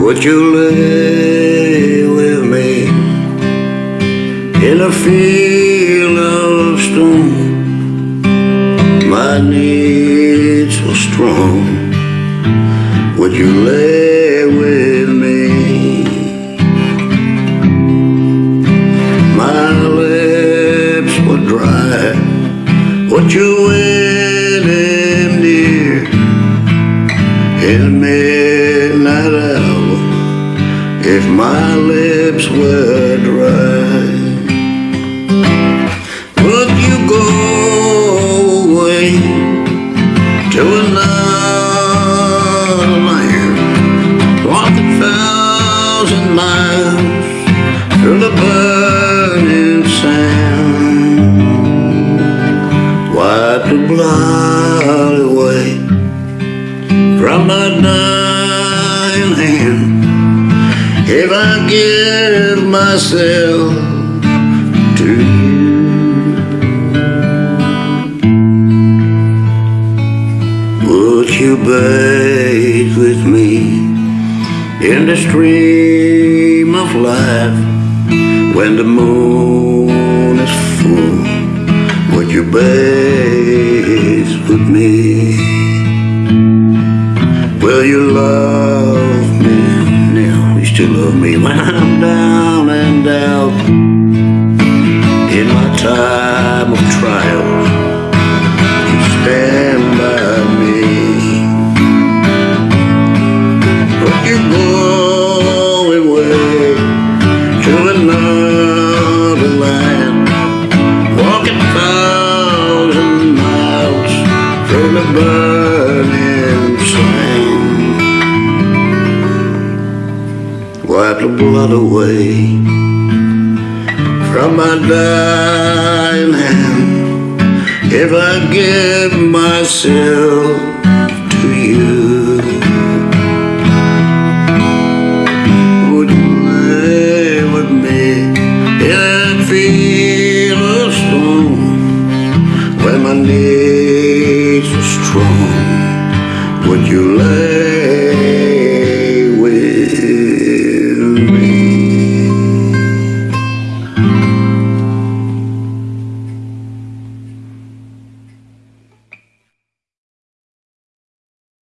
Would you lay with me in a field of stone? My needs were strong. Would you lay with me? My lips were dry. Would you wed him dear in hour if my lips were dry? Would you go away to another land, walk a thousand miles through the burning sand? Wipe the blood away from my dying hand if I give myself to you. Would you bathe with me in the stream of life when the moon is full? Would you bathe with me? Will you love love me when I'm down and out in my time of trial. You stand by me. Would you go away to another land? Walk a thousand miles through the burning Wipe the blood away from my dying hand if I give myself to you. Would you lay with me in that my needs are strong? Would you lay